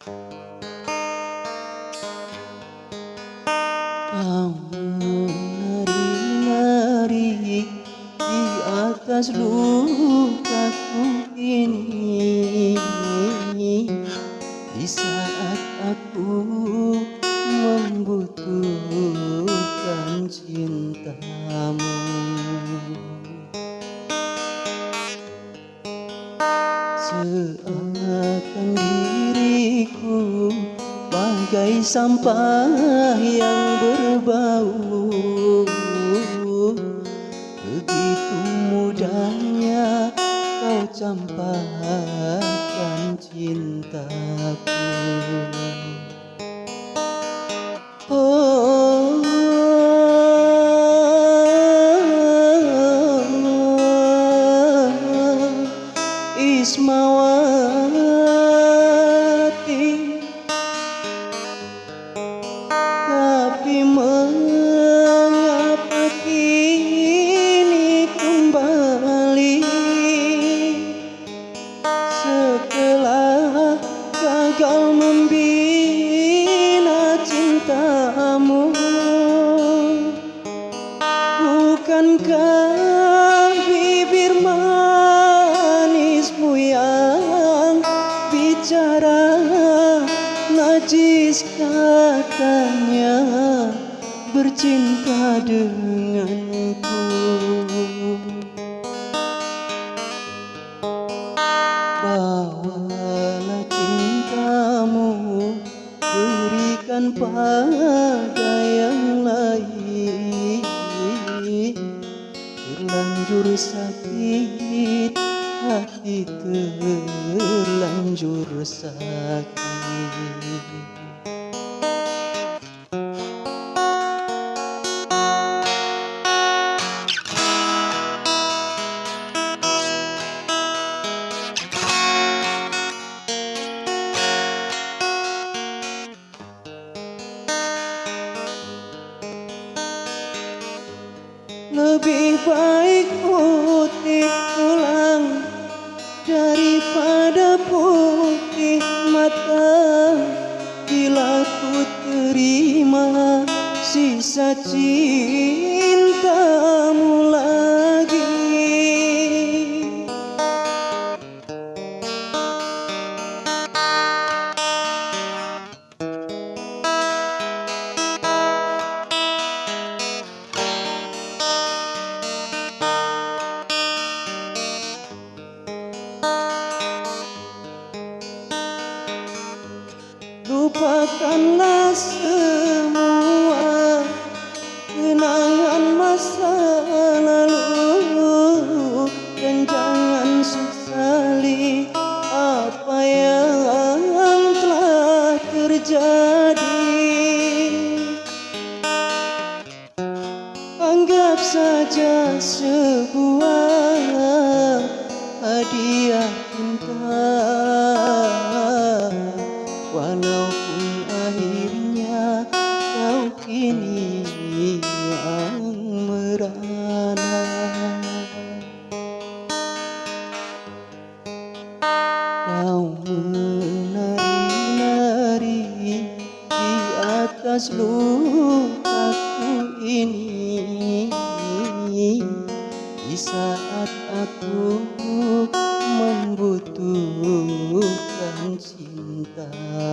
Lamun nari-nari di atas luka ku ini Di saat aku membutuhkan cintamu. Bagai sampah yang berbau. Begitu mudahnya kau campakkan cintaku Bukankah bibir manismu yang bicara najis katanya bercinta denganku. Bawalah cintamu berikan pada Lanjur sakit hati terlanjur sakit. Lebih baik putih tulang daripada putih mata. Bila ku terima sisa cintamu Lupakanlah semua kini yang merana. Kau menari-nari di atas lukaku ini. Di saat aku membutuhkan cintamu